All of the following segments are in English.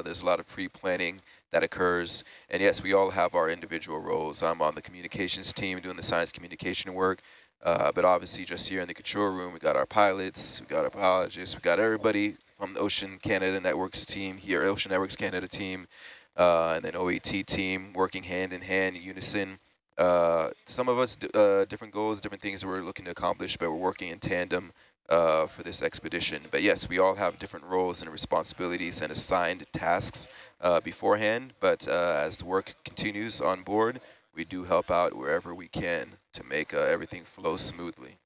Uh, there's a lot of pre-planning that occurs. And yes, we all have our individual roles. I'm on the communications team doing the science communication work. Uh, but obviously just here in the control room, we got our pilots, we got our biologists, we got everybody from the Ocean Canada Networks team here, Ocean Networks Canada team, uh, and then OET team working hand in hand in unison. Uh, some of us, uh, different goals, different things we're looking to accomplish, but we're working in tandem uh, for this expedition. But yes, we all have different roles and responsibilities and assigned tasks uh, beforehand. But uh, as the work continues on board, we do help out wherever we can to make uh, everything flow smoothly.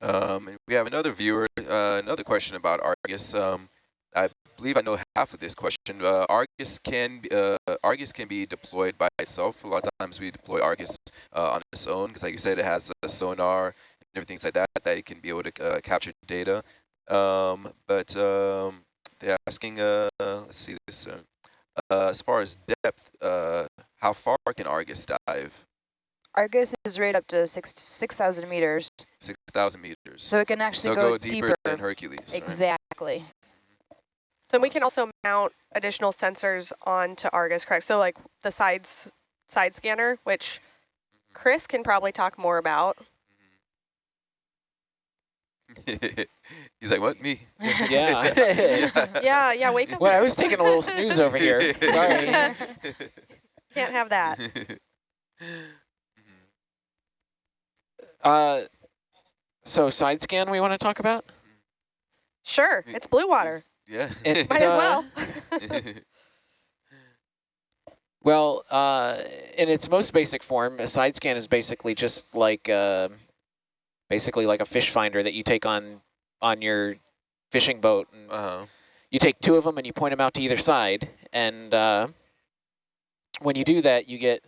Um, we have another viewer, uh, another question about Argus. Um, I believe I know half of this question. Uh, Argus can uh, Argus can be deployed by itself. A lot of times we deploy Argus uh, on its own because, like you said, it has a sonar and everything like that that it can be able to uh, capture data. Um, but um, they're asking, uh, let's see this. as far as depth, how far can Argus dive? Argus is right up to six 6,000 meters. 6,000 meters. So it can actually so go, go deeper, deeper, than Hercules. Exactly. Right? So we can also mount additional sensors onto Argus, correct? So like the sides side scanner, which mm-hmm. Chris can probably talk more about. Mm-hmm. He's like, what, me? yeah. yeah, yeah, wake up. Well, I was taking a little snooze over here. Sorry. Can't have that. Uh, so side scan we want to talk about? Sure, it's blue water. Yeah. It, Might uh, as well. well, uh, in its most basic form, a side scan is basically just like uh, basically like a fish finder that you take on on your fishing boat. And uh -huh. You take two of them and you point them out to either side, and uh, when you do that, you get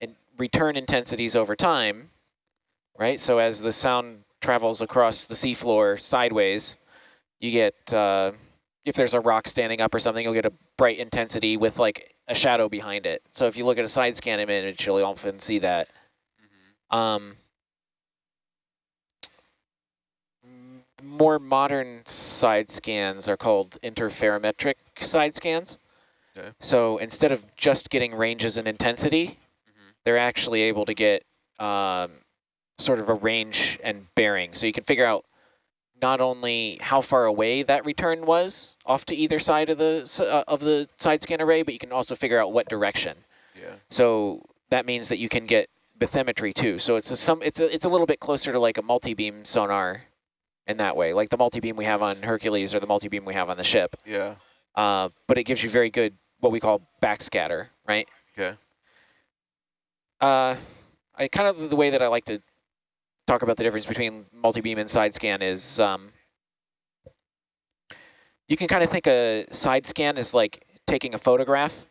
in return intensities over time right? So as the sound travels across the seafloor sideways, you get, uh, if there's a rock standing up or something, you'll get a bright intensity with like a shadow behind it. So if you look at a side scan image, you'll often see that. Mm -hmm. um, more modern side scans are called interferometric side scans. Okay. So instead of just getting ranges and intensity, mm -hmm. they're actually able to get um, sort of a range and bearing. So you can figure out not only how far away that return was off to either side of the uh, of the side scan array, but you can also figure out what direction. Yeah. So that means that you can get bathymetry too. So it's a some it's a it's a little bit closer to like a multi-beam sonar in that way, like the multi-beam we have on Hercules or the multi-beam we have on the ship. Yeah. Uh, but it gives you very good what we call backscatter, right? Okay. Uh, I kind of the way that I like to talk about the difference between multi-beam and side scan is um, you can kind of think a side scan is like taking a photograph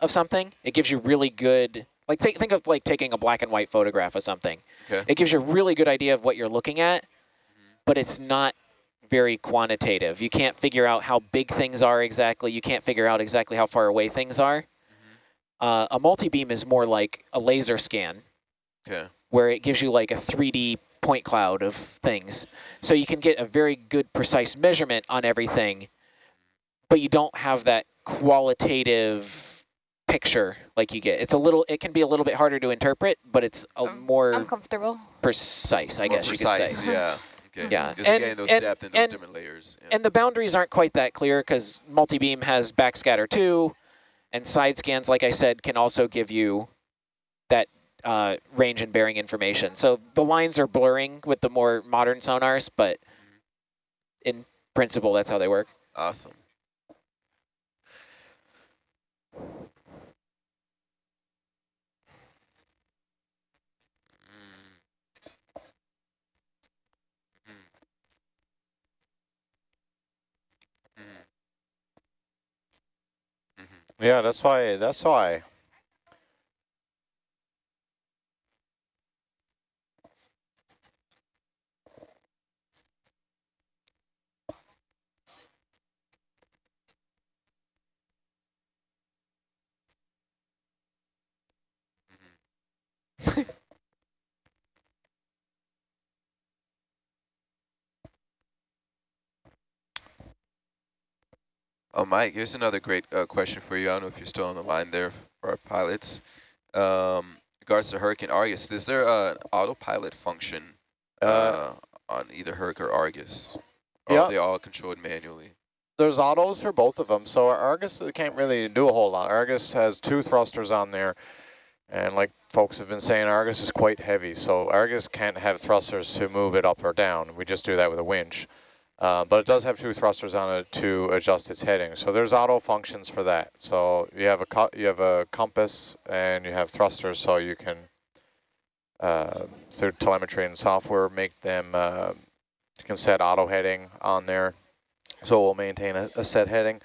of something. It gives you really good, like take, think of like taking a black and white photograph of something. Okay. It gives you a really good idea of what you're looking at, but it's not very quantitative. You can't figure out how big things are exactly. You can't figure out exactly how far away things are. Uh, a multi-beam is more like a laser scan. Okay where it gives you like a 3D point cloud of things. So you can get a very good precise measurement on everything, but you don't have that qualitative picture like you get. It's a little, it can be a little bit harder to interpret, but it's a um, more uncomfortable. precise, I more guess precise, you could say. Yeah. Okay. Yeah, Just and, getting those and, depth and those and, different layers. Yeah. And the boundaries aren't quite that clear because multi-beam has backscatter too, and side scans, like I said, can also give you that uh, range and bearing information. So the lines are blurring with the more modern sonars, but in principle, that's how they work. Awesome. Yeah, that's why. That's why Oh, Mike, here's another great uh, question for you. I don't know if you're still on the line there for our pilots. Um, regards to Herc and Argus, is there uh, an autopilot function uh, Uh, on either Herc or Argus? Or Yeah. are they all controlled manually? There's autos for both of them, so Argus can't really do a whole lot. Argus has two thrusters on there, and like folks have been saying, Argus is quite heavy, so Argus can't have thrusters to move it up or down. We just do that with a winch. Uh, but it does have two thrusters on it to adjust its heading. So there's auto functions for that. So you have a you have a compass and you have thrusters, so you can uh, through telemetry and software make them. Uh, you can set auto heading on there, so we'll maintain a, a set heading.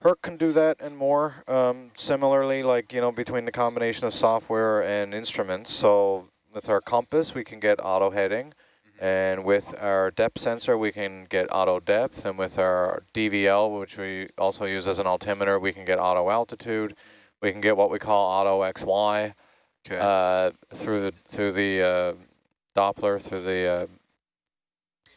Herc can do that and more. Um, similarly, like you know, between the combination of software and instruments. So with our compass, we can get auto heading. And with our depth sensor, we can get auto depth. And with our DVL, which we also use as an altimeter, we can get auto altitude. We can get what we call auto XY Okay. uh, through the through the uh, Doppler, through the uh,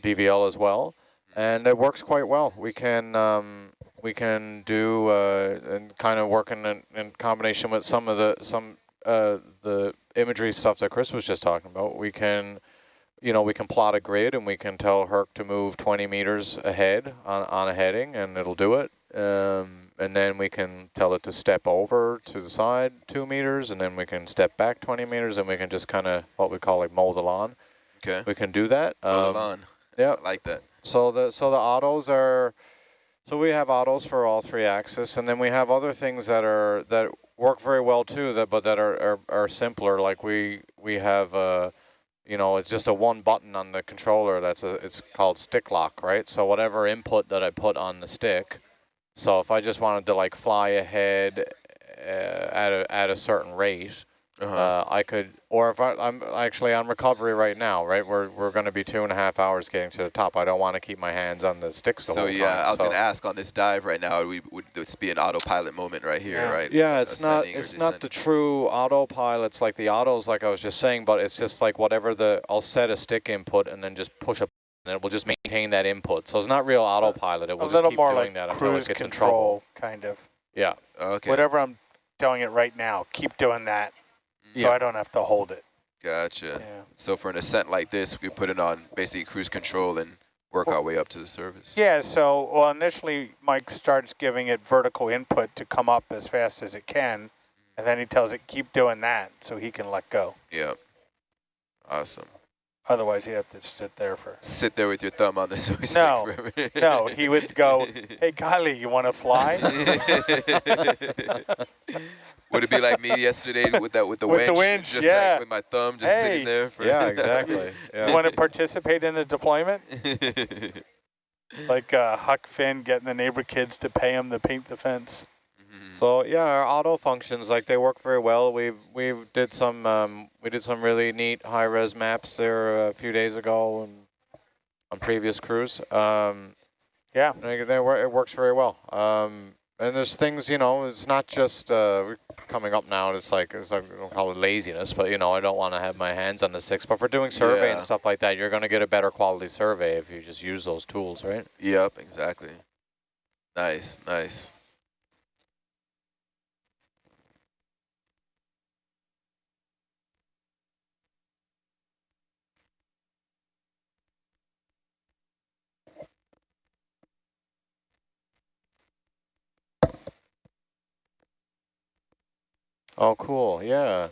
DVL as well. And it works quite well. We can um, we can do uh, and kind of working in, in combination with some of the some uh, the imagery stuff that Chris was just talking about. We can you know, we can plot a grid and we can tell Herc to move 20 meters ahead on, on a heading and it'll do it. Um, and then we can tell it to step over to the side two meters and then we can step back 20 meters and we can just kind of what we call like mold lawn. okay. We can do that. Roll Um, it on. yeah. I like that. so the so the autos are so we have autos for all three axis and then we have other things that are that work very well too that but that are are, are simpler like we we have uh you know it's just a one button on the controller that's a it's called stick lock right? So whatever input that I put on the stick so if I just wanted to like fly ahead uh, at a at a certain rate Uh-huh. uh, I could, or if I, I'm actually on recovery right now, right? We're we're going to be two and a half hours getting to the top. I don't want to keep my hands on the sticks the so whole yeah, time. I was so- gonna ask on this dive right now, we would this be an autopilot moment right here, yeah. right? Yeah, Just it's not ascending or it's not the descending. true autopilots like the autos, like I was just saying, but it's just like whatever the I'll set a stick input and then just push a and it will just maintain that input. So it's not real autopilot. It A will just little keep more doing like that until it cruise gets in trouble. control, kind of. Yeah. Okay. Whatever I'm telling it right now, keep doing that so Yeah. I don't have to hold it. Gotcha. Yeah. So for an ascent like this, we could put it on basically cruise control and work our way up to the surface. Yeah, so well initially Mike starts giving it vertical input to come up as fast as it can, and then he tells it keep doing that so he can let go. Yeah. Awesome. Otherwise, you have to sit there for. Sit there with your thumb on this joystick No, no, he would go, Hey, Kylie, you want to fly? Would it be like me yesterday with that with the With the winch? winch, just yeah. like with my thumb just Hey. sitting there. For Yeah, exactly. You want to participate in a deployment? It's like uh, Huck Finn getting the neighbor kids to pay him to paint the fence. Mhm. So yeah, our auto functions like they work very well. We've we've did some um, we did some really neat high res maps there a few days ago and on previous cruise. Um, Yeah. they, they wor- it works very well. Um, and there's things you know it's not just uh, coming up now. and It's like it's like we don't call it laziness, but you know I don't want to have my hands on the six. But for doing survey and stuff like that, you're going to get a better quality survey if you just use those tools, right? Yep, exactly. Nice, nice. Oh, cool. Yeah.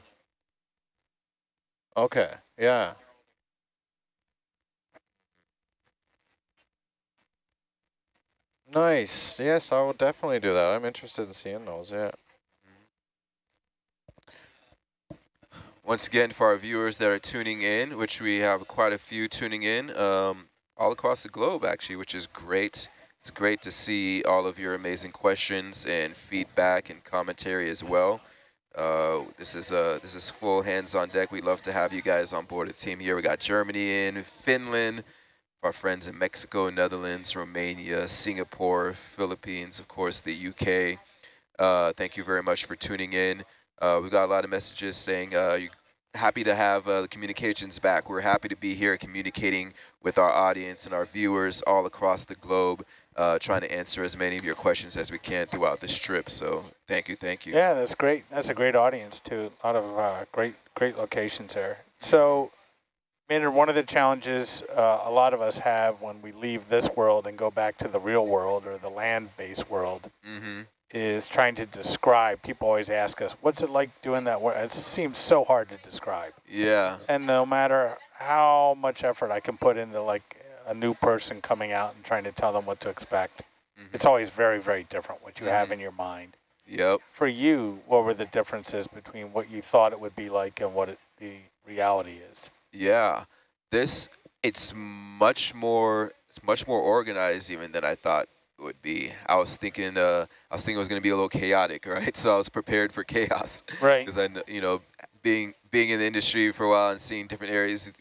Okay. Yeah. Nice. Yes, I will definitely do that. I'm interested in seeing those. Yeah. Once again, for our viewers that are tuning in, which we have quite a few tuning in um, all across the globe, actually, which is great. It's great to see all of your amazing questions and feedback and commentary as well. Uh, this is uh, this is full hands on deck. We'd love to have you guys on board the team here. We got Germany in, Finland, our friends in Mexico, Netherlands, Romania, Singapore, Philippines, of course, the UK. Uh, thank you very much for tuning in. Uh, we got a lot of messages saying uh, you happy to have uh, the communications back. We're happy to be here communicating with our audience and our viewers all across the globe. Uh, trying to answer as many of your questions as we can throughout this trip. So thank you, thank you. Yeah, that's great. That's a great audience too. A lot of uh, great, great locations there. So, Maynard, one of the challenges uh, a lot of us have when we leave this world and go back to the real world or the land-based world Mm-hmm. is trying to describe. People always ask us, "What's it like doing that?" work?" It seems so hard to describe. Yeah. And no matter how much effort I can put into like a new person coming out and trying to tell them what to expect, Mhm. it's always very, very different what you have Mhm. in your mind. Yep. For you, what were the differences between what you thought it would be like and what it, the reality is? Yeah, this it's much more it's much more organized even than I thought it would be. I was thinking uh, I was thinking it was going to be a little chaotic, right? So I was prepared for chaos Right. because I you know being being in the industry for a while and seeing different areas,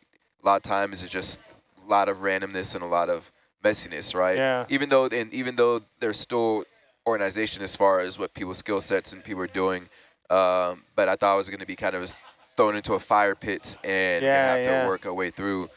a lot of times it's just a lot of randomness and a lot of messiness, right? Yeah. Even though and even though there's still organization as far as what people's skill sets and people are doing, um, but I thought I was going to be kind of thrown into a fire pit and Yeah, have yeah. to work our way through.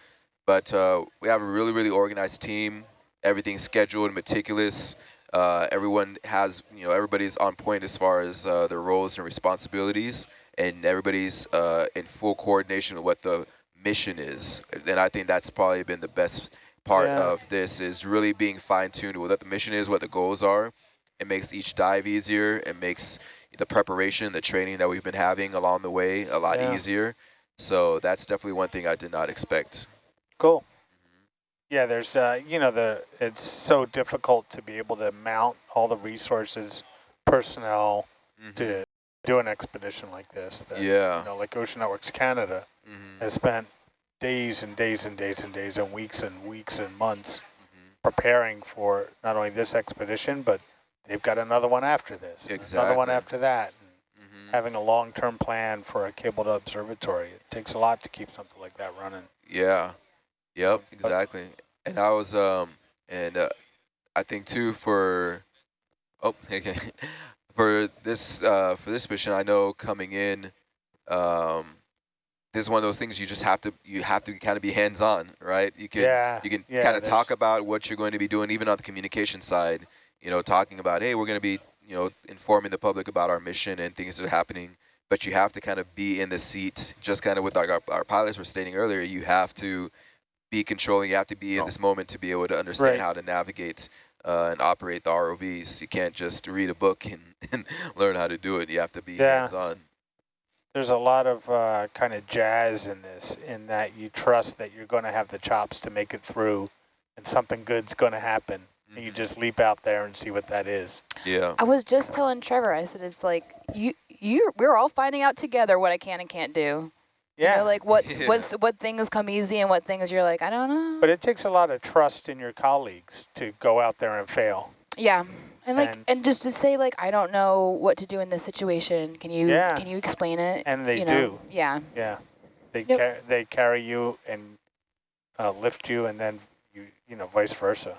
But uh, we have a really, really organized team. Everything's scheduled, meticulous. Uh, everyone has, you know, everybody's on point as far as uh, their roles and responsibilities, and everybody's uh, in full coordination with what the mission is. And I think that's probably been the best part Yeah. of this is really being fine-tuned with what the mission is, what the goals are. It makes each dive easier. It makes the preparation, the training that we've been having along the way a lot Yeah. easier. So that's definitely one thing I did not expect. Cool. Yeah, there's, uh, you know, the it's so difficult to be able to mount all the resources, personnel to do an expedition like this. That, Yeah. You know, like Ocean Networks Canada Mhm. has spent days and days and days and days and weeks and weeks and months Mhm. preparing for not only this expedition, but they've got another one after this, and another one after that. And Mhm. having a long-term plan for a cabled observatory, it takes a lot to keep something like that running. Yeah. Yep, But- exactly. And I was um and uh, I think too for oh okay for this uh for this mission I know coming in um this is one of those things you just have to you have to kind of be hands on, right? You can yeah, you can yeah, kind of talk about what you're going to be doing even on the communication side, you know, talking about hey, we're going to be, you know, informing the public about our mission and things that are happening but you have to kind of be in the seat, just kind of with like our, our pilots were stating earlier, you have to be controlling, you have to be in this moment to be able to understand Right. how to navigate uh, and operate the ROVs. You can't just read a book and, and learn how to do it. You have to be Yeah. hands-on. There's a lot of uh, kind of jazz in this, in that you trust that you're going to have the chops to make it through, and something good's going to happen. And you Mhm. just leap out there and see what that is. Yeah. I was just telling Trevor, I said, it's like, you, you, we're all finding out together what I can and can't do. You Yeah, know, like what's, Yeah. what's, what things come easy and what things you're like, I don't know. but it takes a lot of trust in your colleagues to go out there and fail. Yeah. And like, And- and, just to say like, I don't know what to do in this situation. Can you, Yeah. can you explain it? And they you do. know? Yeah. Yeah, they Yep. car- they carry you and uh, lift you, and then you you know vice versa.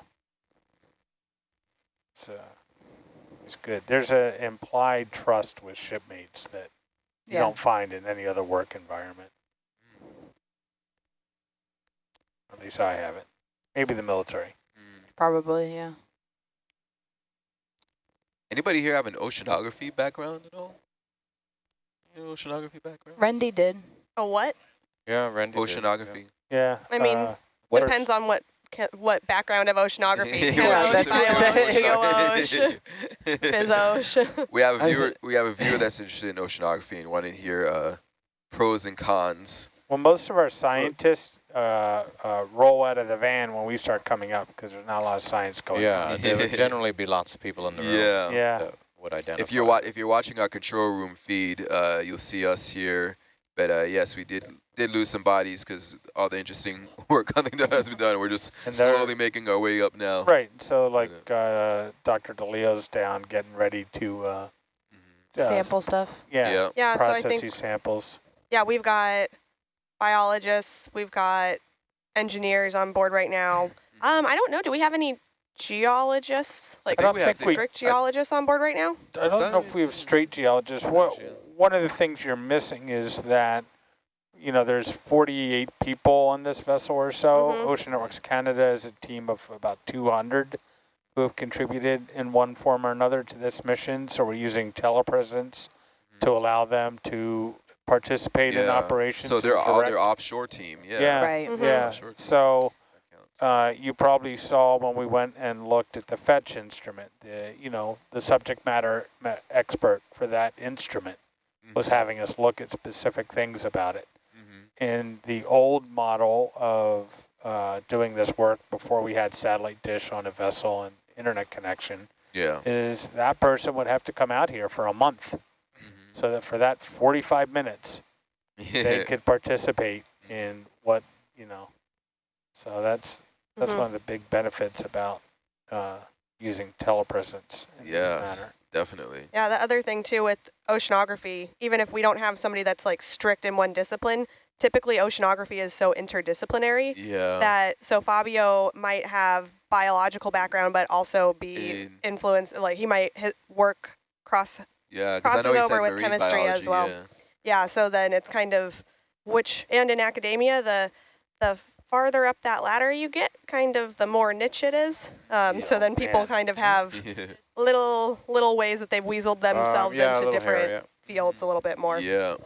It's uh, it's good. There's a implied trust with shipmates that you Yeah. don't find in any other work environment. At least I haven't. Maybe the military. Mm. Probably. Yeah. Anybody here have an oceanography background at all? Any oceanography background? Randy did. A what? Yeah, Randy. did, yeah. Oceanography. Yeah. I mean, uh, What Depends on what what background of oceanography. Yeah, that's bio-ocean. We have a I was- viewer. We have a viewer that's interested in oceanography and wanting to hear uh, pros and cons. Well, most of our scientists uh, uh, roll out of the van when we start coming up because there's not a lot of science going Yeah, on. there would generally be lots of people in the room Yeah. Yeah. that would identify. If you're wa- if you're watching our control room feed, uh, you'll see us here. But uh, yes, we did did lose some bodies because all the interesting work on the that has been done. We're just And slowly making our way up now. Right. So like uh, Dr. DeLeo's down getting ready to uh, Mhm. uh, Sample stuff. yeah, Yeah. Yeah, so I process think these samples. yeah, we've got biologists, we've got engineers on board right now. Um, I don't know. Do we have any geologists, like I don't we have think we. strict geologists on board right now? I don't know if we have straight geologists. What Yeah. one of the things you're missing is that you know there's 48 people on this vessel or so. Mhm. Ocean Networks Canada is a team of about 200. who have contributed in one form or another to this mission. So we're using telepresence to allow them to participate in operations. So they're and all their offshore team. Yeah. Yeah, Right. Mhm. yeah. So uh, you probably saw when we went and looked at the fetch instrument, the you know the subject matter ma- expert for that instrument was Mhm. having us look at specific things about it. Mhm. In the old model of uh, doing this work before we had satellite dish on a vessel and internet connection, Yeah. is that person would have to come out here for a month. So that for that 45 minutes they could participate in what you know. So that's that's Mhm. one of the big benefits about uh, using telepresence in this Yes, manner. definitely. Yeah, the other thing too with oceanography, even if we don't have somebody that's like strict in one discipline, typically oceanography is so interdisciplinary Yeah. that so Fabio might have biological background but also be In- influenced like he might hit work cross yeah, because I know crosses over with chemistry biology, as well. Yeah. yeah, so then it's kind of which and in academia the the farther up that ladder you get, kind of the more niche it is. Um, so then people Yeah. kind of have Yeah. little little ways that they've weaseled themselves Um, yeah, into different hair, fields a little bit more. Yeah.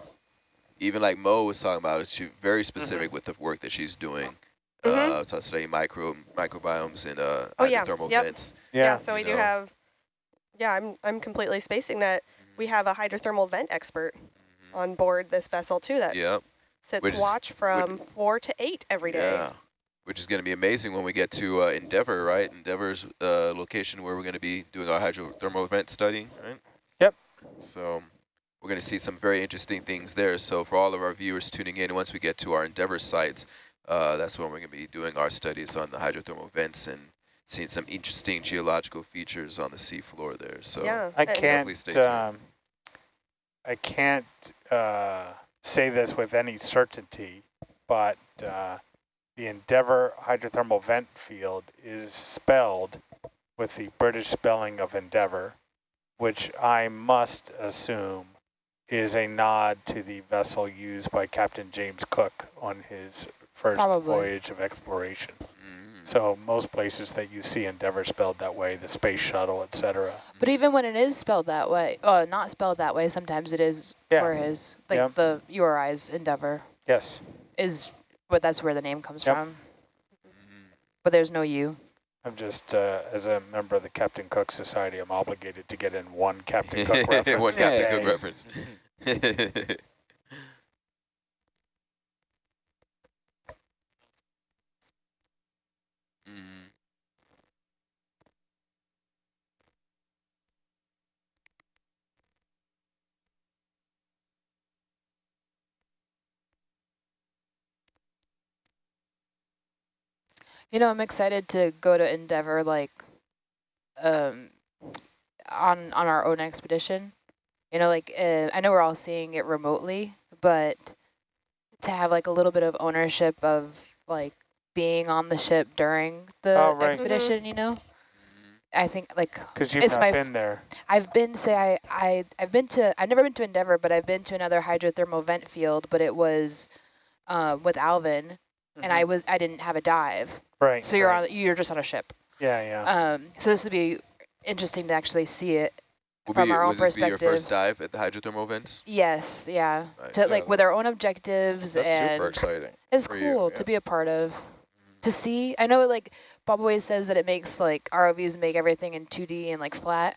Even like Mo was talking about, she's very Mm-hmm. specific with the work that she's doing. Mhm. Uh, to study micro microbiomes and uh, Oh, yeah. hydrothermal Yep. vents. Yeah, Yeah. so we you do have, yeah, I'm, I'm completely spacing that. We have a hydrothermal vent expert on board this vessel too that Yeah. sits Which watch from four to eight every day. Yeah. Which is going to be amazing when we get to uh, Endeavour, right? Endeavour's uh, location where we're going to be doing our hydrothermal vent study, right? Yep. So we're going to see some very interesting things there. So for all of our viewers tuning in, once we get to our Endeavor sites, uh, that's when we're going to be doing our studies on the hydrothermal vents and seeing some interesting geological features on the seafloor there. So yeah. I and- Definitely stay can't. Um, I can't uh, say this with any certainty, but uh, the Endeavour hydrothermal vent field is spelled with the British spelling of Endeavour, which I must assume is a nod to the vessel used by Captain James Cook on his first Probably. voyage of exploration. Mm, So most places that you see Endeavour spelled that way, the space shuttle, etc. But even when it is spelled that way, uh, not spelled that way, sometimes it is Yeah. for his, like Yeah. the URI's endeavor Yes. is, but that's where the name comes Yep. from. But there's no U. I'm just, uh, as a member of the Captain Cook Society, I'm obligated to get in one Captain Cook reference. One Captain. Cook reference. Mm. You know, I'm excited to go to Endeavour, like, um, on on our own expedition. You know, like uh, I know we're all seeing it remotely, but to have like a little bit of ownership of like being on the ship during the Oh, right. expedition. You know, I think like Because you've It's not my- been there. I've been say I I I've been to I've never been to Endeavour, but I've been to another hydrothermal vent field, but it was uh, with Alvin, and I mm-hmm. was I didn't have a dive, Right. so you're right. on you're just on a ship. Yeah, yeah. Um, so this would be interesting to actually see it. Will From be, our own was this be your first dive at the hydrothermal vents? Yes, yeah, Nice. to like Yeah. with our own objectives That's and super exciting. it's for you, cool yeah. to be a part of. Mm-hmm. To see, I know like Bob always says that it makes like ROVs make everything in 2D and like flat,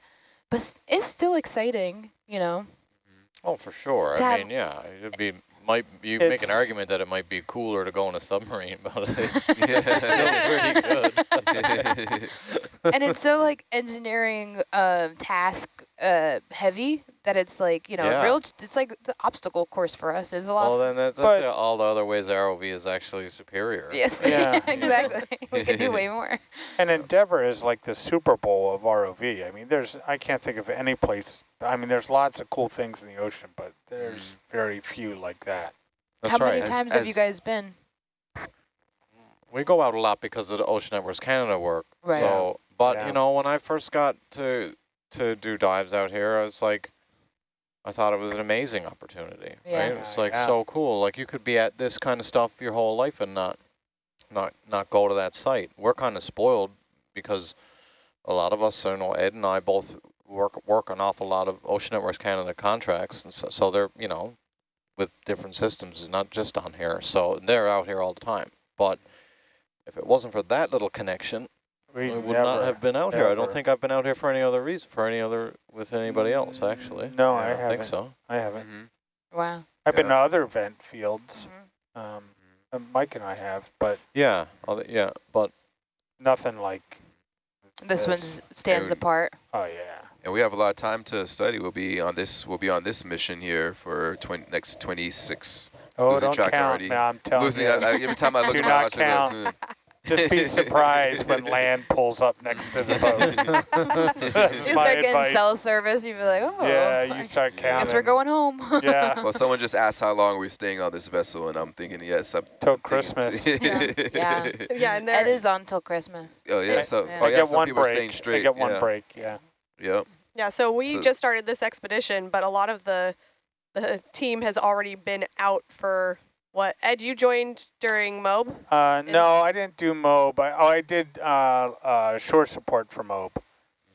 but it's still exciting, you know. Mm-hmm. Oh, for sure. I mean, yeah, it'd be might you make an argument that it might be cooler to go in a submarine, but Yeah. it's still pretty good. and it's so like engineering um, task uh, heavy that it's like you know Yeah. real. It's like the obstacle course for us. is a lot. well, then that's, But- that's all the other ways the ROV is actually superior. yes, Yeah. exactly. we can do way more. And Endeavour is like the Super Bowl of ROV. I mean, there's I can't think of any place. I mean, there's lots of cool things in the ocean, but there's very few like that. That's How right. many As- times have you guys been? We go out a lot because of the Ocean Networks Canada work. Right. So, but Yeah. you know, when I first got to to do dives out here, I was like, I thought it was an amazing opportunity. Yeah. Right? It's like Yeah. so cool. Like you could be at this kind of stuff your whole life and not not not go to that site. We're kind of spoiled because a lot of us, you know, Ed and I both work work an awful lot of Ocean Networks Canada contracts, and so, so they're you know with different systems, not just on here. So they're out here all the time. But if it wasn't for that little connection, We I would never, not have been out here. I don't think I've been out here for any other reason, for any other with anybody else actually. No, I don't think haven't. so. I haven't. Mhm. Wow. I've been to other vent fields. Mhm. Um, uh, Mike and I have, but Yeah, other, yeah, but nothing like. This one Yes. stands And- apart. Oh yeah. And we have a lot of time to study. We'll be on this. We'll be on this mission here for 20, next 26. Oh, Losing don't track count. already. Man, I'm telling Losing, you. I, I- every time I look at my not watch, I go, count. "Soon." Just be surprised when land pulls up next to the boat. That's You my start getting advice. cell service, you'd be like, oh. Yeah, you start counting. Guess we're going home. Yeah, Well, someone just asked how long we're staying on this vessel, and I'm thinking, yes, I'm till Christmas. Yeah. Yeah. Yeah, and it there, is on till Christmas. Oh yeah, so Yeah. oh I yeah, get some one people are staying straight. I get one yeah. break. Yeah. Yep. yeah. So we So- just started this expedition, but a lot of the the team has already been out for what? Ed, you joined during MOB. Uh, no, I didn't do MOB. I, oh, I did uh, uh, shore support for MOB.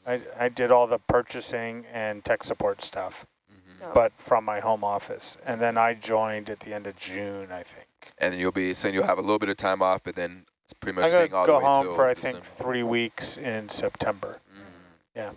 I, I did all the purchasing and tech support stuff, Mhm. No. but from my home office. And then I joined at the end of June, I think. And you'll be saying you'll have a little bit of time off, but then it's pretty much I'm staying gonna all go the way home till for I think three weeks in September. Mhm. Yeah.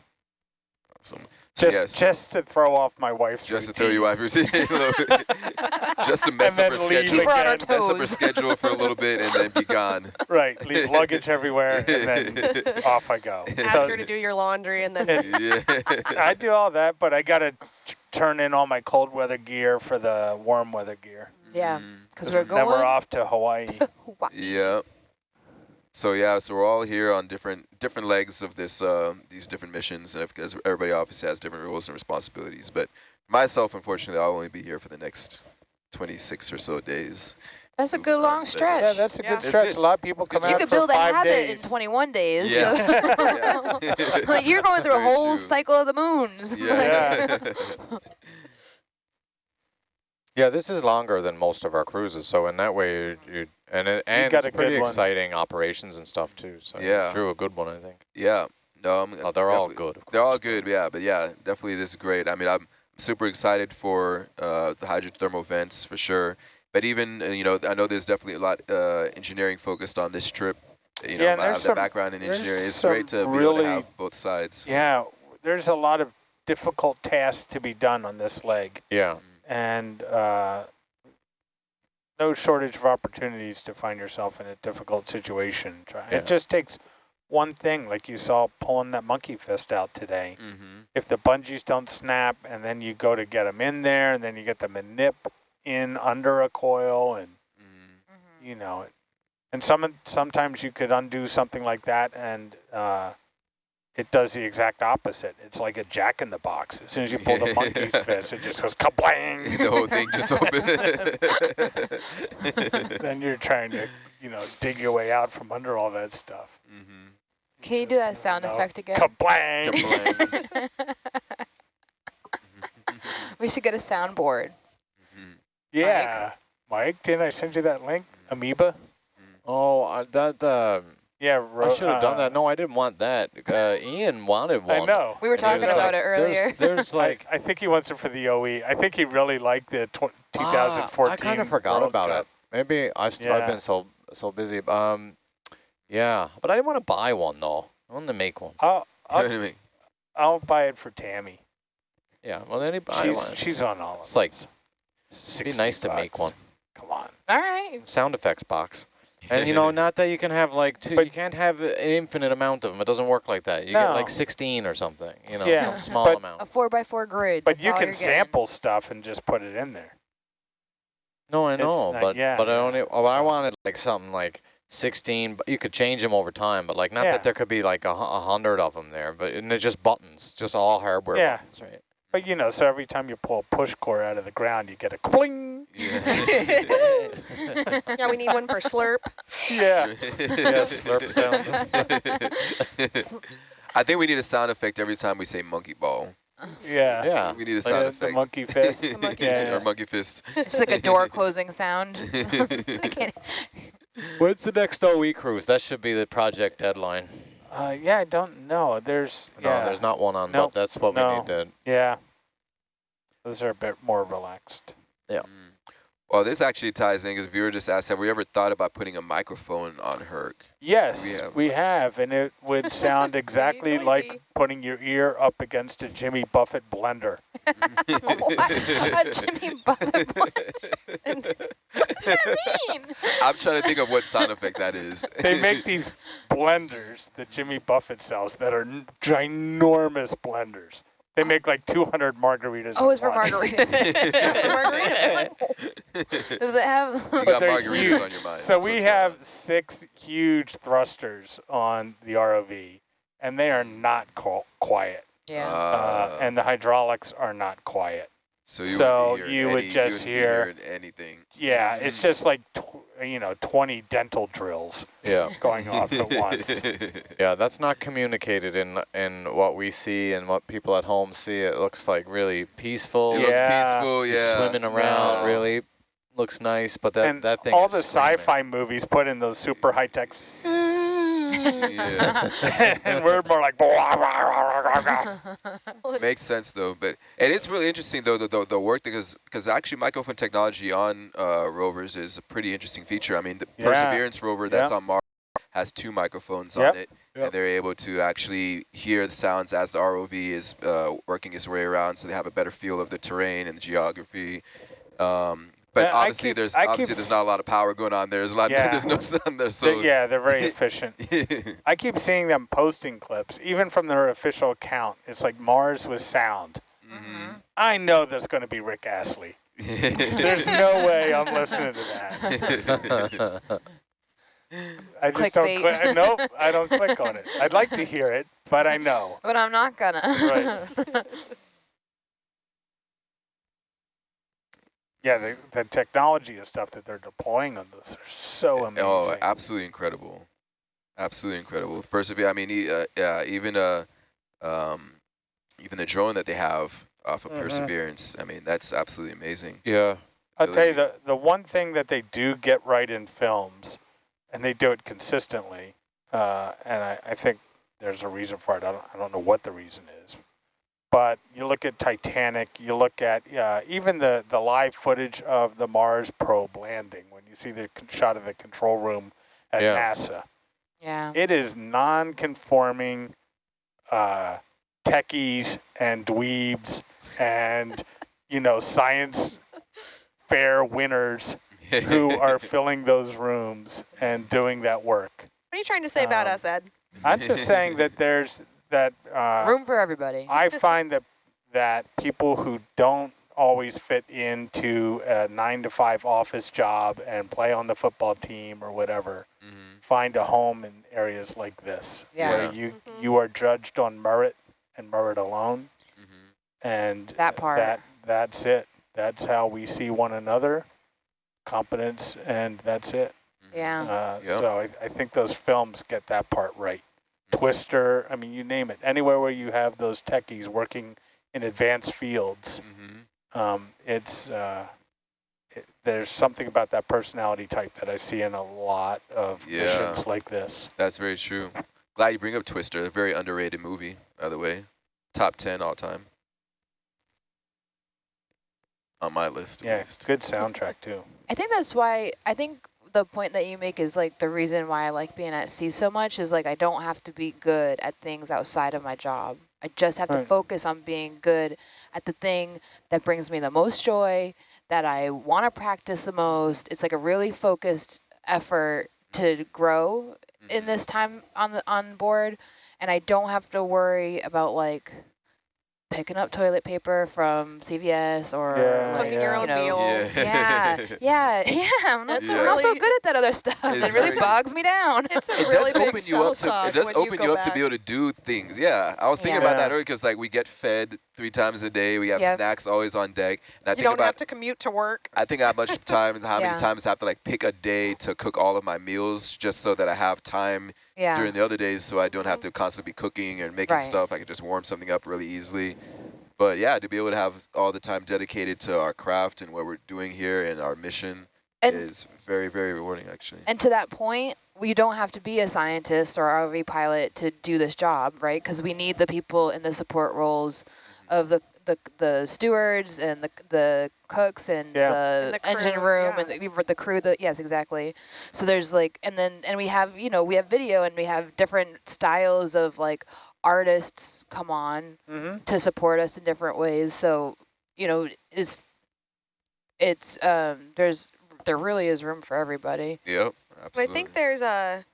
Awesome. So Just yes, just to throw off my wife's just to routine. tell you why routine. just to mess up her schedule. Her on her again. Mess up her schedule for a little bit and then be gone. Right, leave luggage everywhere, and then off I go. Ask So her to do your laundry, and then it- yeah. I do all that, but I gotta t- turn in all my cold weather gear for the warm weather gear. Yeah, because because 'Cause we're going. then we're off to Hawaii. Hawaii. Yeah. So yeah, so we're all here on different different legs of this uh, these different missions, and because everybody obviously has different roles and responsibilities. But myself, unfortunately, I'll only be here for the next 26 or so days. That's a good long stretch. yeah, that's a Yeah. good It's stretch. good. A lot of people good. come you out could for build a habit days. in 21 days. Yeah. Yeah. like you're going through a whole true. cycle of the moons. Yeah. Yeah, this is longer than most of our cruises, so in that way, you, you and it, and got it's a pretty exciting operations and stuff too. So Yeah. drew a good one, I think. yeah. No, I'm, Oh, they're all good. Of They're all good, yeah. But yeah, definitely this is great. I mean, I'm super excited for uh, the hydrothermal vents for sure. But even, uh, you know, I know there's definitely a lot uh, engineering focused on this trip. You know, Yeah, I have there's the background in engineering. It's great to be able to have both sides. Yeah, there's a lot of difficult tasks to be done on this leg, Yeah, and uh, no shortage of opportunities to find yourself in a difficult situation. Yeah. It just takes one thing, like you saw pulling that monkey fist out today. Mm-hmm. If the bungees don't snap, and then you go to get them in there, and then you get the nip in under a coil, and Mm-hmm. you know, and some sometimes you could undo something like that, and uh, it does the exact opposite. It's like a jack in the box. As soon as you pull the monkey fist, it just goes kablang. the whole thing just opens. then you're trying to, you know, dig your way out from under all that stuff. mm-hmm. Can you do that sound know, effect again? Kablang! we should get a soundboard. Mm-hmm. yeah, Mike, didn't I send you that link? Amoeba. Oh, uh, that um, Yeah, I should have done uh, that. No, I didn't want that. Uh, Ian wanted one. I know. We were talking about like, it earlier. There's, there's like I, I think he wants it for the OE. I think he really liked the tw- Ah, 2014. I kind of forgot World about Cup. it. Maybe I've, st- Yeah. I've been so so busy. Um, yeah, but I didn't want to buy one though. I wanted to make one. I'll, what I'll, mean? I'll buy it for Tammy. Yeah, well, anybody. She's she's on all of It's like- those. It'd be 60 nice to make one. Come on. All right. Sound effects box. And you know, not that you can have like two, But- you can't have an infinite amount of them. It doesn't work like that. You get like 16 or something, you know, Yeah, some small but- amount. A four by four grid. But you can you're getting. sample stuff and just put it in there. No, I know, not- but yeah, but I only oh, I wanted like something like 16, but you could change them over time, but like not Yeah. that there could be like a, a hundred of them there, but and they're just buttons, just all hardware Yeah. buttons, right? But you know, so every time you pull a push core out of the ground, you get a cling. Yeah. yeah, we need one for slurp. Yeah. Yeah, slurp sounds. I think we need a sound effect every time we say monkey ball. Yeah. Yeah. We need a Like sound a- effect. the monkey fist. The monkey Yeah, yeah. Or monkey fist. It's like a door closing sound. I can't. When's the next OE cruise? That should be the project deadline. Uh, yeah, I don't know. There's No, yeah, there's not one on, Nope. but that's what we No. need to. yeah. Those are a bit more relaxed. Yeah. Mm. Well, this actually ties in because viewer just asked, have we ever thought about putting a microphone on Herc? Yes, We have- we have, and it would sound exactly like putting your ear up against a Jimmy Buffett blender. a Jimmy Buffett. What does that mean? I'm trying to think of what sound effect that is. They make these blenders that Jimmy Buffett sells that are ginormous blenders. They make like 200 margaritas. Oh, at it's for once. margarita. Margarita. Does it have? You got margaritas huge. on your mind. So that's we have six huge thrusters on the ROV, and they are not quiet. yeah. Uh, Uh, and the hydraulics are not quiet. so you so would, be you hearing would any, just you hear- wouldn't be hearing anything. Yeah, it's Mm. just like, tw- you know, 20 dental drills Yeah. going off at once. Yeah, that's not communicated in in what we see and what people at home see. It looks like really peaceful. It Yeah. looks peaceful, You're yeah. swimming around, No. really looks nice, but that, and that thing all is the sci-fi movies put in those super high-tech, yeah. and we're more like, blah, blah, blah, blah, blah. Makes sense though, but and it's really interesting though the the, the work because because actually microphone technology on uh, rovers is a pretty interesting feature. I mean, the Yeah. Perseverance rover that's Yeah. on Mars has two microphones Yep. on it, Yep. and they're able to actually hear the sounds as the ROV is uh, working its way around, so they have a better feel of the terrain and the geography. Um, but Yeah, obviously, keep- there's I keep obviously there's not a lot of power going on there. There's a lot. Yeah. there's no sound there, They- so yeah, they're very efficient. I keep seeing them posting clips, even from their official account. It's like Mars with sound. Mhm. I know that's going to be Rick Astley. There's no way I'm listening to that. I just don't Clickbait. click. Nope, I don't click on it. I'd like to hear it, but I know. but I'm not gonna. Yeah, the, the technology and stuff that they're deploying on this are so amazing. Oh, absolutely incredible, absolutely incredible. Persevere. I mean, e- uh, yeah, even uh, um, even the drone that they have off of Mhm. Perseverance. I mean, that's absolutely amazing. Yeah. I'll tell you, the, the one thing that they do get right in films, and they do it consistently, uh, and I, I think there's a reason for it. I don't, I don't know what the reason is. But you look at Titanic, you look at uh, even the, the live footage of the Mars probe landing, when you see the con- shot of the control room at Yeah. NASA. yeah. It is non-conforming uh, techies and dweebs and, you know, science fair winners who are filling those rooms and doing that work. What are you trying to say about Um, us, Ed? I'm just saying that there's that uh, Room for everybody. I find that that people who don't always fit into a nine to five office job and play on the football team or whatever Mhm. find a home in areas like this Yeah. where you you are judged on merit and merit alone Mhm. and That part. that that's it that's how we see one another competence and that's it Mhm. Yeah. uh, Yep. so I, I think those films get that part right twister i mean you name it anywhere where you have those techies working in advanced fields Mhm. um, it's uh, it, there's something about that personality type that i see in a lot of Yeah. missions like this That's very true. Glad you bring up Twister. A very underrated movie, by the way. Top ten all time. On my list, at yeah least. good soundtrack too I think that's why I think the point that you make is like the reason why I like being at sea so much is like I don't have to be good at things outside of my job. I just have to Right. focus on being good at the thing that brings me the most joy, that I want to practice the most. It's like a really focused effort to grow in Mhm. this time on the on board and I don't have to worry about like picking up toilet paper from CVS or Yeah, like, Cooking your own you know, meals. yeah, yeah, yeah. I'm not, That's a I'm not so good at that other stuff. It's It really very- bogs me down. It's a It really does big open you up to it does open you you go up to be able to do things. Yeah, I was thinking about that earlier because like we get fed three times a day. We have Yep. snacks always on deck, and I You think don't about have to commute to work. I think how much time how Yeah. many times I have to like pick a day to cook all of my meals just so that I have time yeah. during the other days so I don't have to constantly be cooking and making Right. stuff. I can just warm something up really easily. But yeah, to be able to have all the time dedicated to our craft and what we're doing here and our mission And- is very, very rewarding actually. And to that point, we don't have to be a scientist or ROV pilot to do this job, right? Because we need the people in the support roles of the the the stewards and the the cooks and Yeah. the, And the engine room yeah. and the, the crew. The yes, exactly. So there's like, and then and we have you know we have video and we have different styles of like artists come on Mm-hmm. to support us in different ways. So you know it's it's um there's there really is room for everybody. Yep, But I think there's a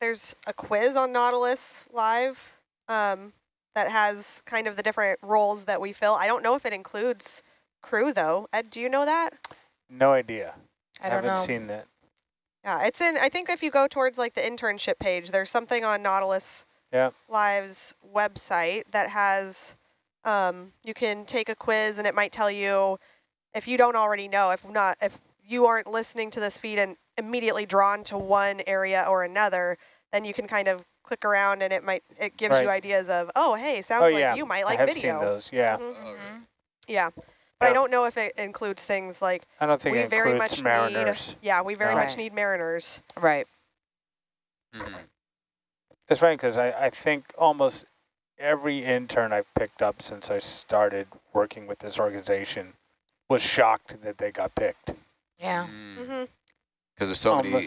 there's a quiz on Nautilus Live um, that has kind of the different roles that we fill. I don't know if it includes crew though. Ed, do you know that? No idea. I don't haven't know. seen that. Yeah, it's in. I think if you go towards like the internship page, there's something on Nautilus Yeah. Live's website that has. Um, you can take a quiz and it might tell you if you don't already know. If not, if you aren't listening to this feed and immediately drawn to one area or another, then you can kind of click around and it might it gives you ideas of oh hey sounds oh like yeah, you might like I have video. seen those. Yeah, Mhm. Mhm. Yeah, but I don't know if it includes things like I don't think we it very includes much mariners. need. Yeah, we very No. much Right. need mariners. Right. Mhm. It's funny because I, I think almost every intern I've picked up since I started working with this organization was shocked that they got picked. Yeah. Mm. hmm Because there's so many,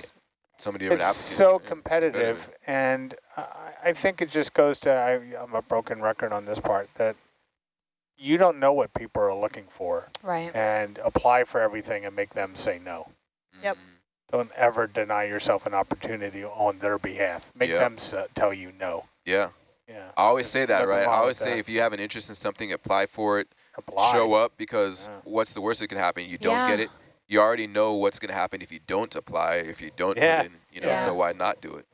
Almost- so many different It's so and competitive, and I, I think it just goes to, I, I'm a broken record on this part, that you don't know what people are looking for Right. and apply for everything and make them say no. Yep. Mhm. Don't ever deny yourself an opportunity on their behalf. Make Yep. them s- tell you no. Yeah, Yeah. I always say that, Nothing right? I wrong always with say that. if you have an interest in something, apply for it, Apply. show up, because Yeah. what's the worst that can happen? You don't get Yeah. it. You already know what's going to happen if you don't apply, if you don't Yeah. put in, you know, Yeah. so why not do it?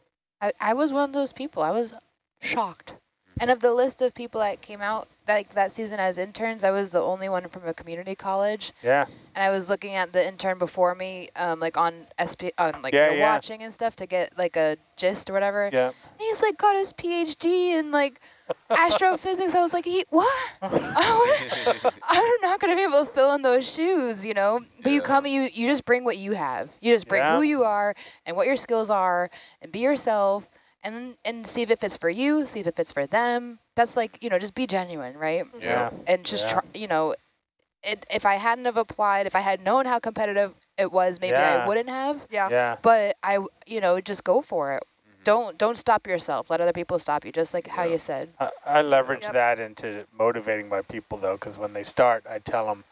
I, I was one of those people. I was shocked. And of the list of people that came out like that season as interns, I was the only one from a community college. Yeah. And I was looking at the intern before me, um, like on SP, on like Yeah, yeah. watching and stuff to get like a gist or whatever. Yeah. And he's like got his PhD in like astrophysics. I was like, he what? I'm not gonna be able to fill in those shoes, you know. But you come, you you just bring what you have. You just bring Yeah. who you are and what your skills are, and be yourself, and and see if it fits for you, see if it fits for them. That's like you know, just be genuine, right? Yeah. And just Yeah. try, you know, it, if I hadn't have applied, if I had known how competitive it was, maybe Yeah. I wouldn't have. Yeah. Yeah. But I, you know, just go for it. Mhm. Don't don't stop yourself. Let other people stop you, just like how you said. I, I leverage Yep. that into motivating my people though, because when they start, I tell them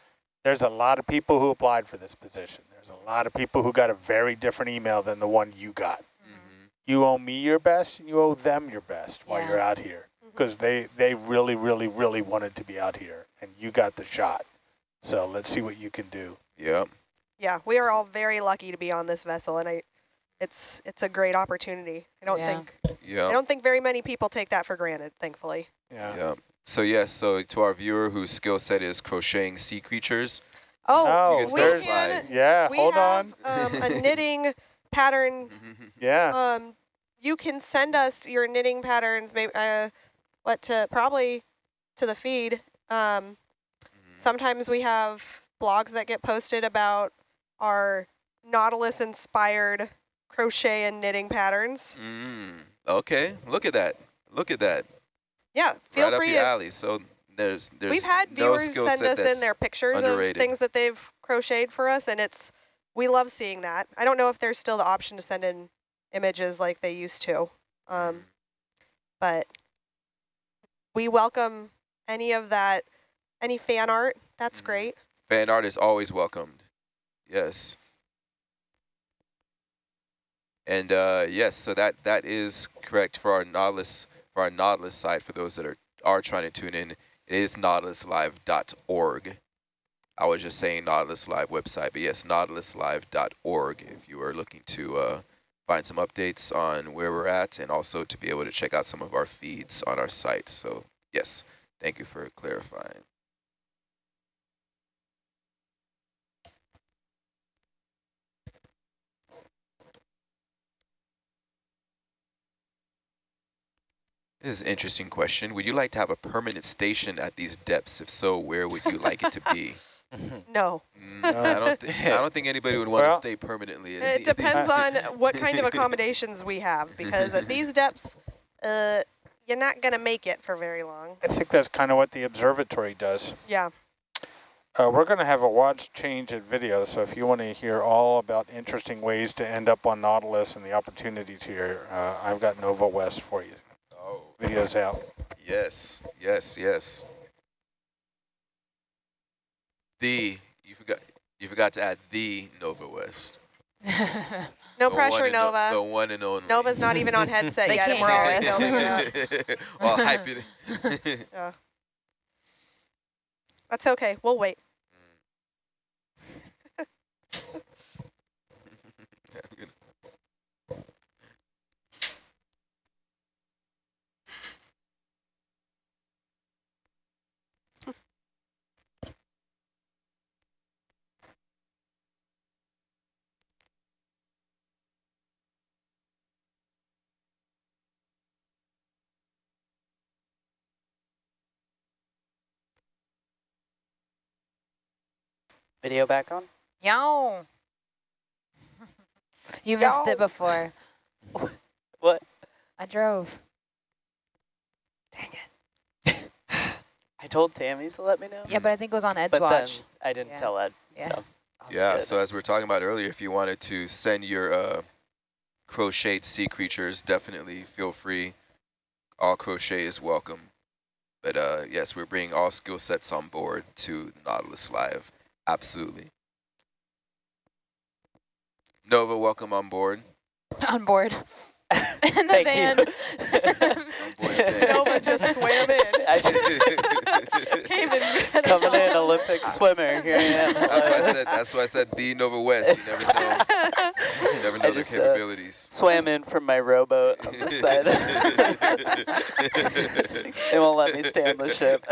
there's a lot of people who applied for this position. There's a lot of people who got a very different email than the one you got. You owe me your best, and you owe them your best while you're out here, because they they really, really, really wanted to be out here, and you got the shot. So let's see what you can do. Yep. Yeah, we are all very lucky to be on this vessel, and I, it's it's a great opportunity. I don't Yeah. think I don't think very many people take that for granted. Thankfully. Yeah. yeah. So yes, so to our viewer whose skill set is crocheting sea creatures, Oh, we go there's apply. can. yeah. we Hold have on. um, a knitting pattern. yeah. Um, you can send us your knitting patterns. Maybe uh, what to probably to the feed. Um, sometimes we have blogs that get posted about our Nautilus inspired crochet and knitting patterns. Mm, okay, look at that. Look at that. Yeah, feel right up free your to alley. So there's there's We've had no viewers skill send us in their pictures underrated. of things that they've crocheted for us, and it's we love seeing that. I don't know if there's still the option to send in images like they used to, um, but we welcome any of that, any fan art. That's Mhm. great. fan art is always welcomed. Yes. And uh, yes, so that that is correct for our Nautilus for our Nautilus site. For those that are are trying to tune in, it is nautiluslive.org. I was just saying Nautilus Live website, but yes, nautiluslive.org. If you are looking to uh, find some updates on where we're at, and also to be able to check out some of our feeds on our site. So yes, thank you for clarifying. This is an interesting question. Would you like to have a permanent station at these depths? If so, where would you like it to be? No. Mm, I don't. Th I don't think anybody would want to Well, stay permanently. at It any depends on what kind of accommodations we have, because at these depths, uh, you're not going to make it for very long. I think that's kind of what the observatory does. Yeah. Uh, we're going to have a watch change at video, so if you want to hear all about interesting ways to end up on Nautilus and the opportunities here, uh, I've got Nova West for you. Oh, Video's out. yes, yes, yes. The you forgot. You forgot to add the Nova West. No The pressure, one and o- Nova. the one and only. Nova's not even on headset They yet, and can't we're hear already us. Oh, well, hype it. Yeah. That's okay. We'll wait. Mm. Video back on? Yo. you missed Yo. it before. What? I drove. Dang it. I told Tammy to let me know. Yeah, but I think it was on Edge but Watch. then I didn't Yeah. tell Ed. Yeah. So yeah. good. So as we were talking about earlier, if you wanted to send your uh, crocheted sea creatures, definitely feel free. All crochet is welcome. But uh, yes, we're bringing all skill sets on board to Nautilus Live. Absolutely. Nova, welcome on board. on board. In the Thank van. On board. Nova just swam in. I just Came in good coming in. Olympic swimmer. Here I am. That's why I said. That's why I said the Nova West. You never know. You never know their just, uh, capabilities. Swam in from my rowboat on the side. they won't let me stay on the ship.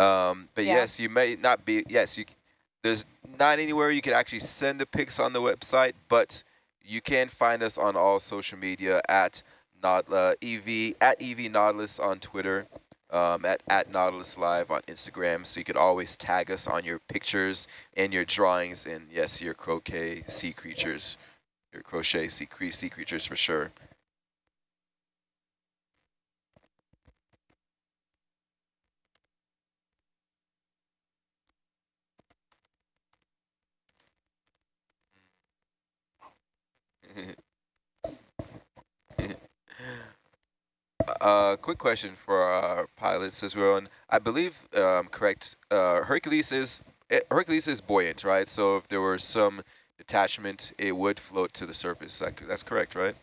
Um, but Yeah. yes, you may not be. Yes, you. There's not anywhere you can actually send the pics on the website, but you can find us on all social media at not uh, ev at ev nautilus on Twitter, um, at at nautilus live on Instagram. So you can always tag us on your pictures and your drawings, and yes, your croquet sea creatures, your crochet sea, sea creatures for sure. Uh, quick question for our pilots as well, and I believe, um, correct, uh, Hercules is eh, Hercules is buoyant, right? So if there were some detachment, it would float to the surface. That, that's correct, right?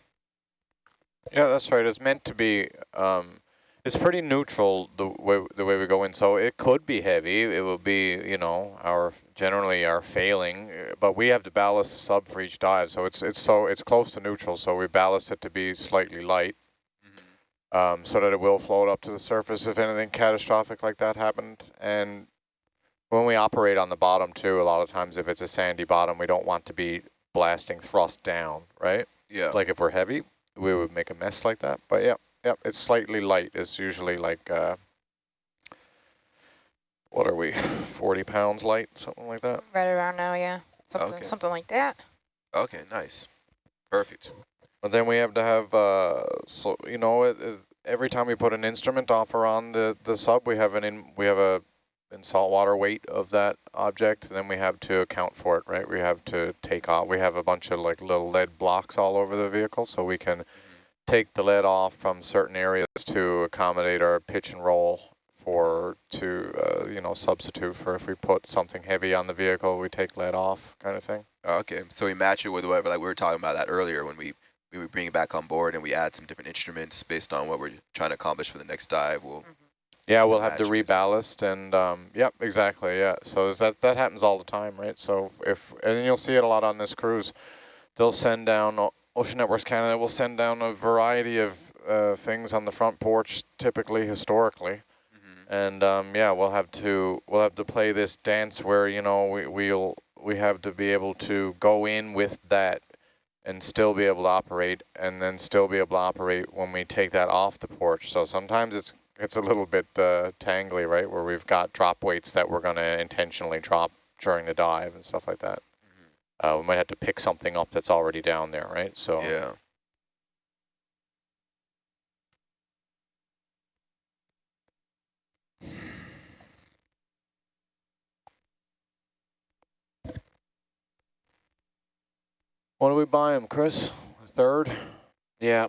Yeah, that's right. It's meant to be. Um, it's pretty neutral the way the way we go in. So it could be heavy. It will be, you know, our generally our failing, uh, but we have to ballast the sub for each dive. So it's it's so it's close to neutral. So we ballast it to be slightly light, um, so that it will float up to the surface if anything catastrophic like that happened. And when we operate on the bottom too, a lot of times if it's a sandy bottom, we don't want to be blasting thrust down, right? Yeah. Like if we're heavy, we would make a mess like that. But yeah, yeah, it's slightly light. It's usually like, uh, what are we, 40 pounds light, something like that. Right around now, yeah. Something, Okay. something like that. Okay, nice. Perfect. But then we have to have, uh, so you know, it is every time we put an instrument off or on the the sub, we have an in we have a in saltwater weight of that object, and then we have to account for it, right? We have to take off. We have a bunch of like little lead blocks all over the vehicle, so we can take the lead off from certain areas to accommodate our pitch and roll for to uh, you know substitute for if we put something heavy on the vehicle, we take lead off, kind of thing. Okay, so we match it with whatever, like we were talking about that earlier when we, we would bring it back on board and we add some different instruments based on what we're trying to accomplish for the next dive. We'll, Yeah, we'll have to matches. reballast and, um, yep, exactly, yeah. So is that, that happens all the time, right? So if, and you'll see it a lot on this cruise, they'll send down, Ocean Networks Canada will send down a variety of uh, things on the front porch, typically, historically. And um, yeah, we'll have to we'll have to play this dance where you know we we'll we have to be able to go in with that and still be able to operate, and then still be able to operate when we take that off the porch. So sometimes it's it's a little bit uh, tangly, right, where we've got drop weights that we're going to intentionally drop during the dive and stuff like that. Mm -hmm. uh, we might have to pick something up that's already down there, right? So yeah. What do we buy them, Chris? A third? Yeah.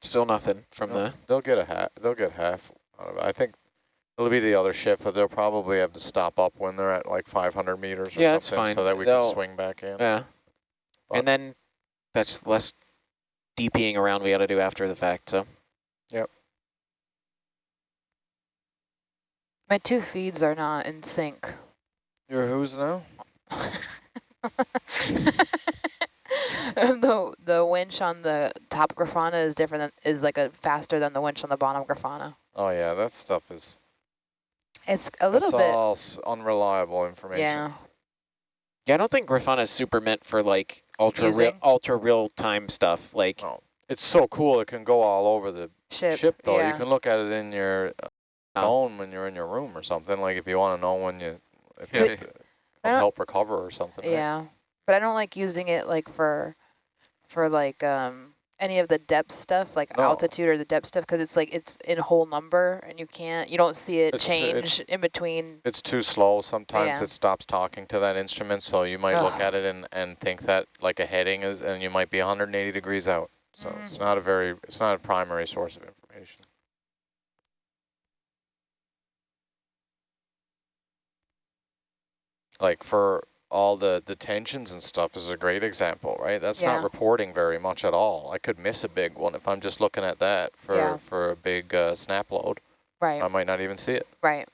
Still nothing from they'll, the. They'll get a half. They'll get half. I think it'll be the other shift, but they'll probably have to stop up when they're at like 500 meters or yeah, something, fine. so that we they'll, can swing back in. Yeah. But and then that's less DPing around we got to do after the fact. So. Yep. My two feeds are not in sync. Your who's now? the the winch on the top Grafana is different than, is like a faster than the winch on the bottom Grafana. Oh yeah, that stuff is. It's a little that's bit. all unreliable information. Yeah. Yeah, I don't think Grafana is super meant for like ultra real, ultra real time stuff. Like, oh, it's so cool. It can go all over the ship. Ship though. Yeah. You can look at it in your uh, phone when you're in your room or something. Like if you want to know when you if you help recover or something. Yeah. Right? But I don't like using it like for, for like um any of the depth stuff, like no. altitude or the depth stuff, because it's like it's in whole number and you can't, you don't see it it's, change in between. It's too slow. Sometimes yeah. it stops talking to that instrument, so you might look at it and, and think that like a heading is, and you might be 180 degrees out. So mm. it's not a very, it's not a primary source of information. Like for all the, the tensions and stuff is a great example, right? That's yeah. not reporting very much at all. I could miss a big one if I'm just looking at that for, yeah. for a big uh, snap load. Right. I might not even see it. Right.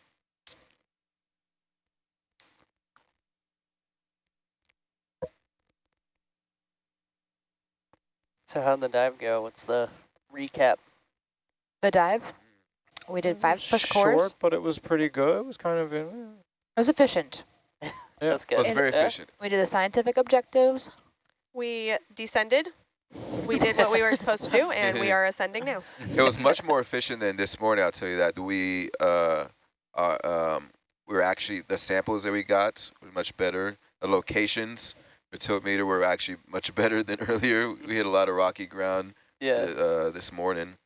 So how'd the dive go? What's the recap? The dive? We did five push Short, cores. but it was pretty good. It was kind of... it was efficient. Yeah, That's good. It was very efficient. We did the scientific objectives. We descended. We did what we were supposed to do, and we are ascending now. It was much more efficient than this morning, I'll tell you that. We, uh, uh, um, we were actually, the samples that we got were much better. The locations, the tiltmeter were actually much better than earlier. We hit a lot of rocky ground yeah. uh, this morning.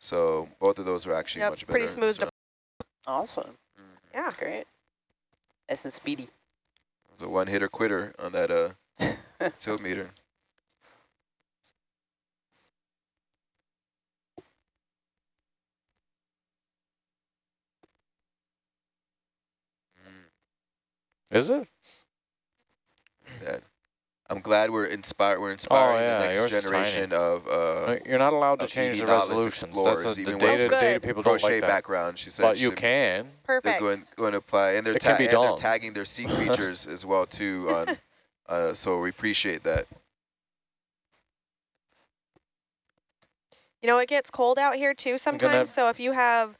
So both of those were actually yep, much better. pretty smooth. So. Awesome. Mm -hmm. Yeah. That's great. Nice and speedy was a one-hitter quitter on that uh, tilt meter. Is it? Yeah. I'm glad we're inspired. We're inspiring oh, yeah, the next generation tiny. of. Uh, You're not allowed to change the resolutions. That's the, the data, data people don't like that. background. She said. But you can. Perfect. They're going, going to apply, and they're, ta and they're tagging their sea creatures as well too. On, uh, so we appreciate that. You know, it gets cold out here too sometimes. So if you have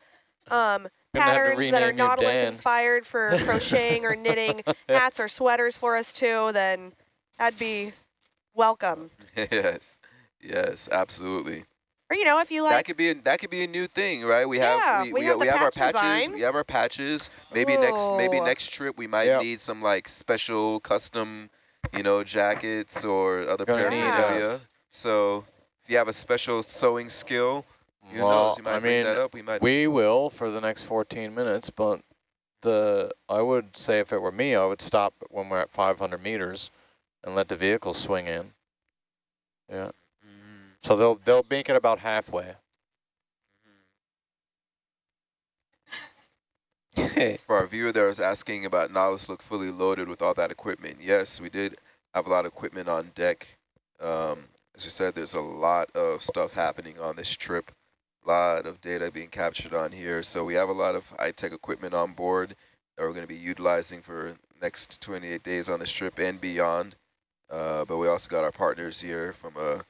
um, patterns that are Nautilus inspired for crocheting or knitting hats or sweaters for us too, then That'd be welcome. yes, yes, absolutely. Or you know, if you like, that could be a, that could be a new thing, right? We yeah, have we, we, we have, we have our patches. Design. We have our patches. Maybe Ooh. next maybe next trip we might yep. need some like special custom, you know, jackets or other uh, paraphernalia. So if you have a special sewing skill, who well, knows? You might I bring mean, that up. We might. We will for the next 14 minutes, but the I would say if it were me, I would stop when we're at 500 meters and let the vehicle swing in. Yeah. Mm. So they'll they'll make it about halfway. For our viewer that was asking about Nautilus look fully loaded with all that equipment, yes, we did have a lot of equipment on deck. Um, as we said, there's a lot of stuff happening on this trip, a lot of data being captured on here. So we have a lot of high-tech equipment on board that we're going to be utilizing for next 28 days on this trip and beyond. Uh, but we also got our partners here from uh,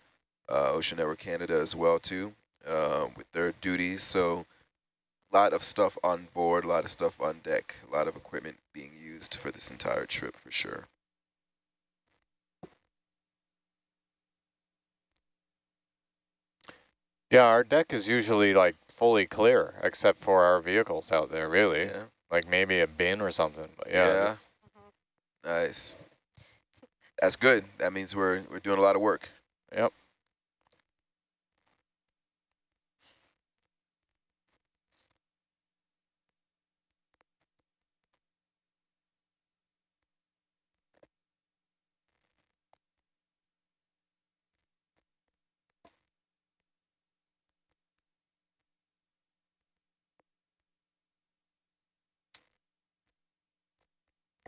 uh, Ocean Network Canada as well too, uh, with their duties. So a lot of stuff on board, a lot of stuff on deck, a lot of equipment being used for this entire trip for sure. Yeah, our deck is usually like fully clear, except for our vehicles out there, really. Yeah. Like maybe a bin or something. But yeah. Yeah. this- Nice. That's good. That means we're we're doing a lot of work. Yep.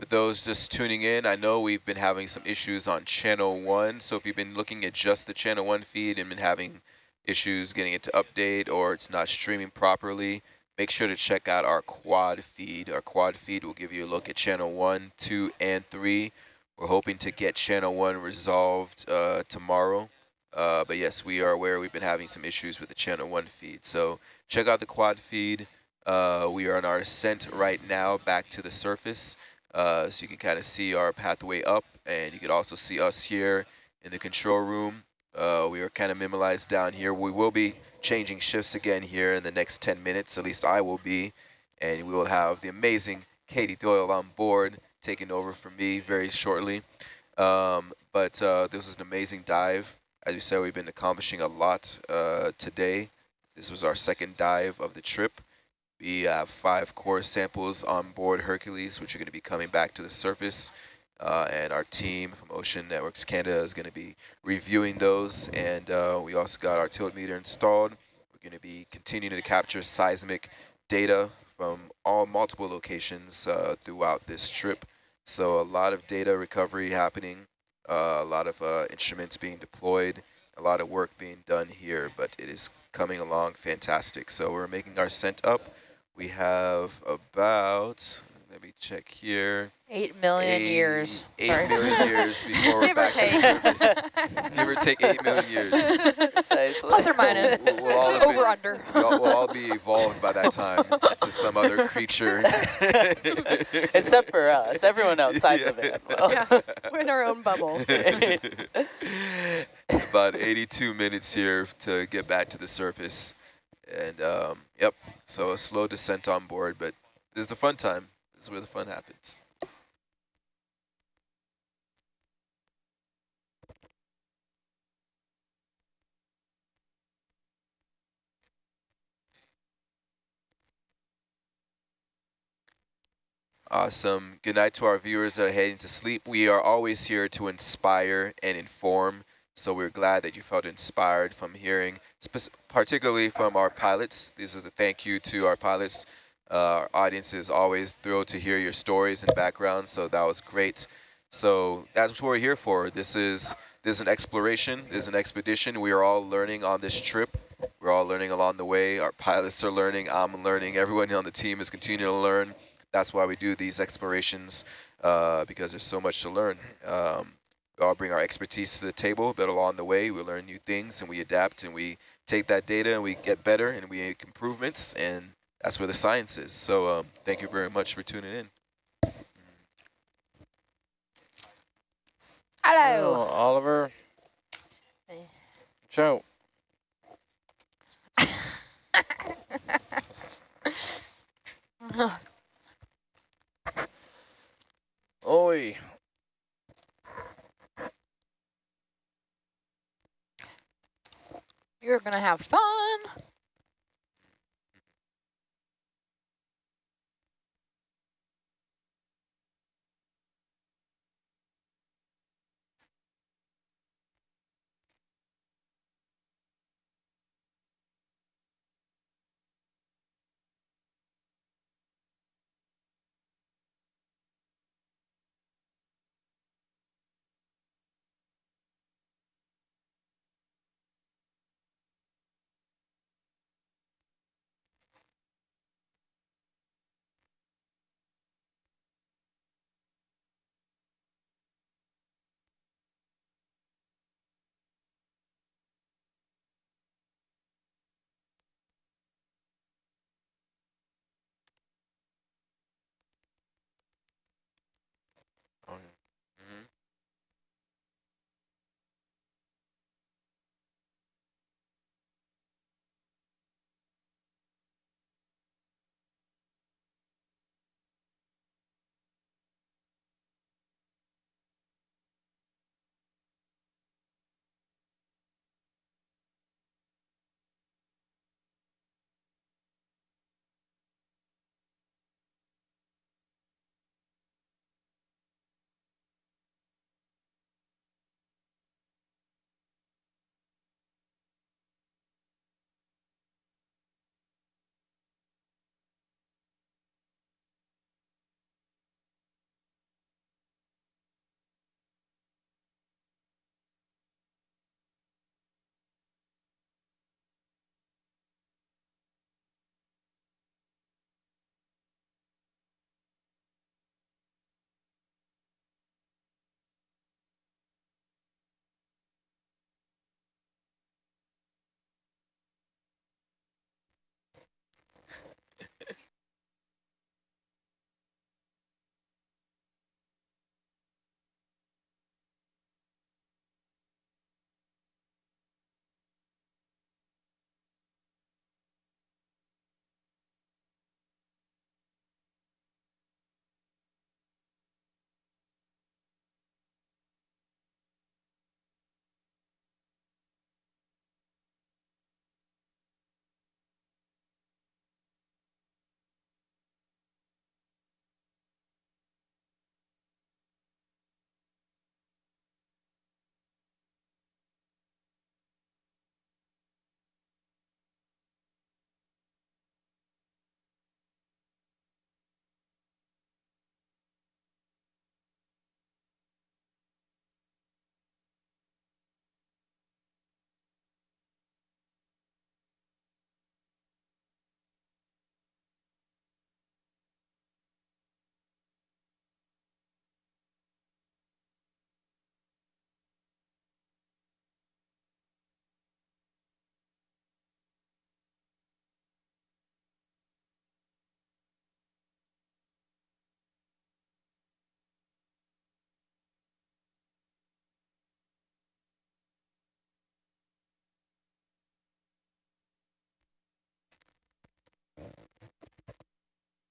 Those just tuning in, I know we've been having some issues on channel one. So if you've been looking at just the channel one feed and been having issues getting it to update or it's not streaming properly, make sure to check out our quad feed. Our quad feed will give you a look at channel one, two, and three. We're hoping to get channel one resolved uh, tomorrow. Uh, but yes, we are aware we've been having some issues with the channel one feed. So check out the quad feed. Uh, we are on our ascent right now back to the surface. Uh, so you can kind of see our pathway up and you can also see us here in the control room. Uh, we are kind of minimalized down here. We will be changing shifts again here in the next 10 minutes, at least I will be. And we will have the amazing Katie Doyle on board taking over for me very shortly. Um, but uh, this was an amazing dive. As you said, we've been accomplishing a lot uh, today. This was our second dive of the trip. We have five core samples on board Hercules, which are going to be coming back to the surface. Uh, and our team from Ocean Networks Canada is going to be reviewing those. And uh, we also got our tilt meter installed. We're going to be continuing to capture seismic data from all multiple locations uh, throughout this trip. So a lot of data recovery happening, uh, a lot of uh, instruments being deployed, a lot of work being done here, but it is coming along fantastic. So we're making our scent up. We have about, let me check here. Eight million eight- years. Eight Sorry. million years before we're Give back to the surface. Give or take eight million years. Precisely. Plus or minus. We'll, we'll all have been- Over under. we'll, all- we'll all be evolved by that time to some other creature. Except for us, everyone outside the van. will. Yeah, we're in our own bubble. About 82 minutes here to get back to the surface. And um, yep, so a slow descent on board, but this is the fun time. This is where the fun happens. Awesome. Good night to our viewers that are heading to sleep. We are always here to inspire and inform. So we're glad that you felt inspired from hearing, particularly from our pilots. This is a thank you to our pilots. Uh, our audience is always thrilled to hear your stories and backgrounds. So that was great. So that's what we're here for. This is this is an exploration. This is an expedition. We are all learning on this trip. We're all learning along the way. Our pilots are learning. I'm learning. Everyone on the team is continuing to learn that's why we do these explorations uh, because there's so much to learn. Um, we all bring our expertise to the table, but along the way we learn new things and we adapt and we take that data and we get better and we make improvements and that's where the science is. So um, thank you very much for tuning in. Hello. Oliver. Hey. Joe. Oi. You're gonna have fun.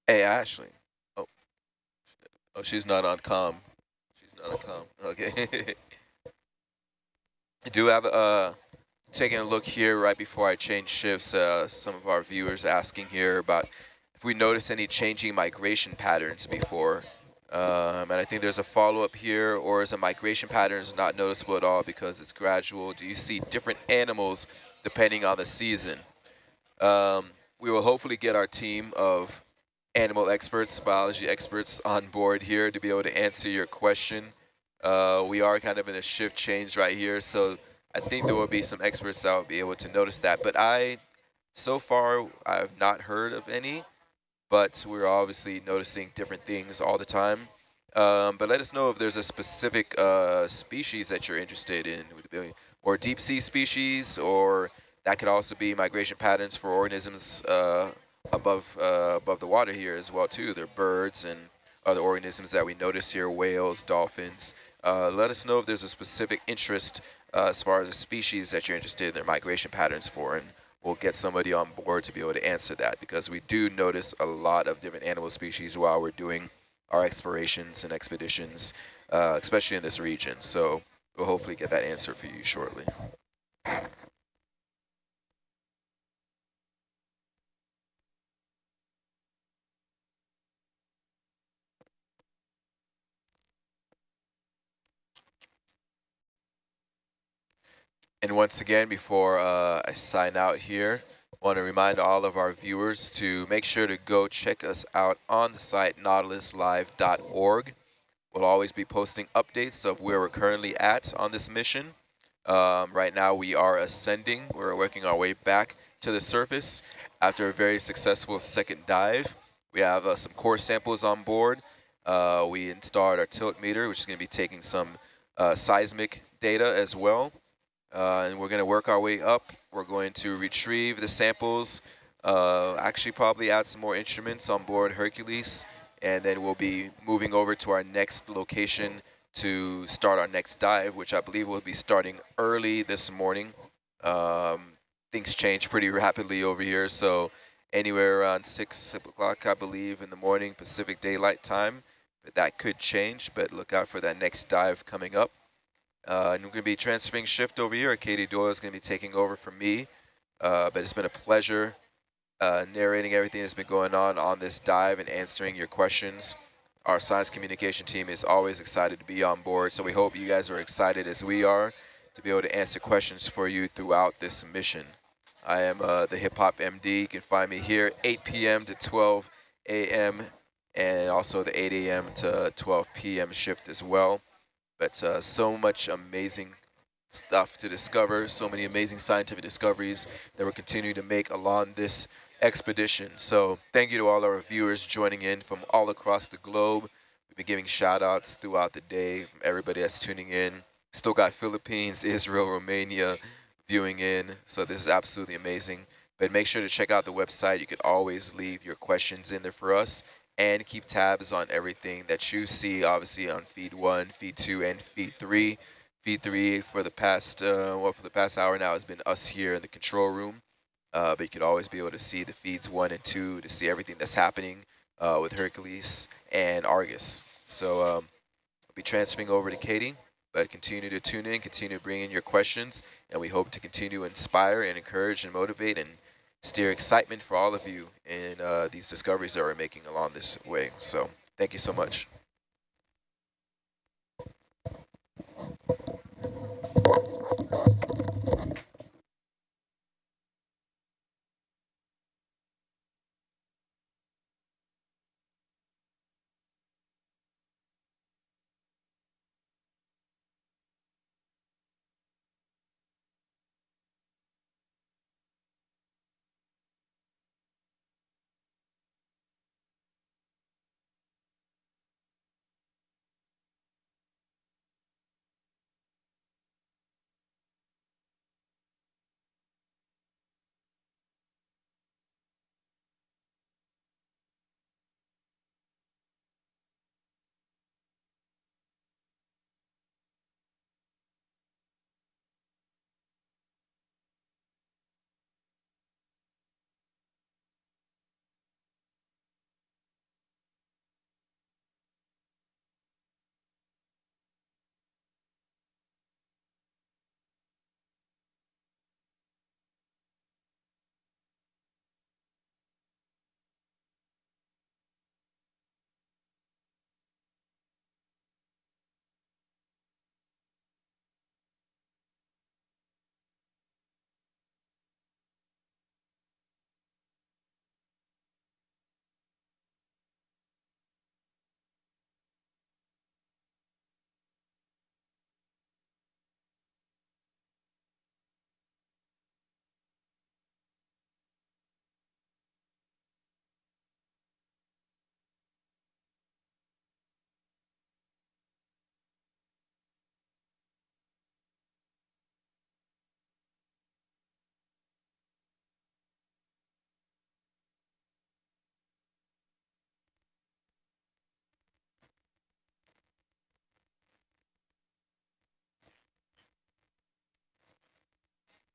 Hey, Ashley. Oh, oh, she's not on com. She's not on com. Okay. I do have uh taking a look here right before I change shifts. Uh, some of our viewers asking here about if we notice any changing migration patterns before. Um, and I think there's a follow-up here, or is a migration patterns not noticeable at all because it's gradual? Do you see different animals depending on the season? Um, we will hopefully get our team of animal experts, biology experts on board here to be able to answer your question. Uh, we are kind of in a shift change right here, so I think there will be some experts that will be able to notice that. But I, so far, I have not heard of any, but we're obviously noticing different things all the time. Um, but let us know if there's a specific uh, species that you're interested in, or deep sea species, or that could also be migration patterns for organisms uh, above uh, above the water here as well too. There are birds and other organisms that we notice here, whales, dolphins. Uh, let us know if there's a specific interest uh, as far as a species that you're interested in their migration patterns for, and we'll get somebody on board to be able to answer that because we do notice a lot of different animal species while we're doing our explorations and expeditions, uh, especially in this region. So we'll hopefully get that answer for you shortly. And once again, before uh, I sign out here, I want to remind all of our viewers to make sure to go check us out on the site nautiluslive.org. We'll always be posting updates of where we're currently at on this mission. Um, right now we are ascending. We're working our way back to the surface after a very successful second dive. We have uh, some core samples on board. Uh, we installed our tilt meter, which is going to be taking some uh, seismic data as well. Uh, and we're going to work our way up. We're going to retrieve the samples, uh, actually probably add some more instruments on board Hercules, and then we'll be moving over to our next location to start our next dive, which I believe will be starting early this morning. Um, things change pretty rapidly over here, so anywhere around 6 o'clock, I believe, in the morning, Pacific Daylight Time. But that could change, but look out for that next dive coming up. Uh, and we're going to be transferring shift over here. Katie Doyle is going to be taking over for me. Uh, but it's been a pleasure uh, narrating everything that's been going on on this dive and answering your questions. Our science communication team is always excited to be on board, so we hope you guys are excited as we are to be able to answer questions for you throughout this mission. I am uh, the Hip Hop MD. You can find me here 8 p.m. to 12 a.m. and also the 8 a.m. to 12 p.m. shift as well. But uh, so much amazing stuff to discover, so many amazing scientific discoveries that we're continuing to make along this expedition. So thank you to all our viewers joining in from all across the globe. We've been giving shout outs throughout the day from everybody that's tuning in. Still got Philippines, Israel, Romania viewing in. So this is absolutely amazing. But make sure to check out the website. You can always leave your questions in there for us and keep tabs on everything that you see, obviously on feed one, feed two, and feed three. Feed three for the past, uh, well, for the past hour now has been us here in the control room. Uh, but you could always be able to see the feeds one and two to see everything that's happening uh, with Hercules and Argus. So um, I'll be transferring over to Katie, but continue to tune in, continue to bring in your questions, and we hope to continue to inspire and encourage and motivate and steer excitement for all of you in uh, these discoveries that we're making along this way. So thank you so much.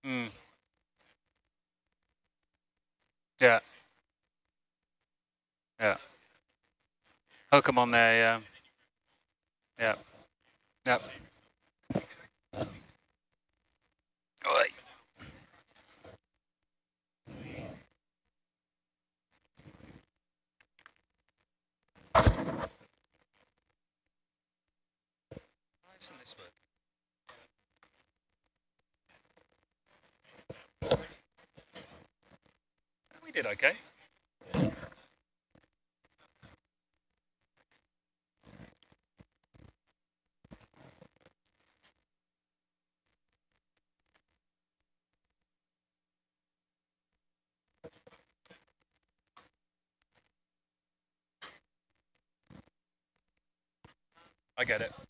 Mm. Yeah. Yeah. Oh, Hook them on there, yeah. Yeah. Yep. Oi. Thank did okay. I get it.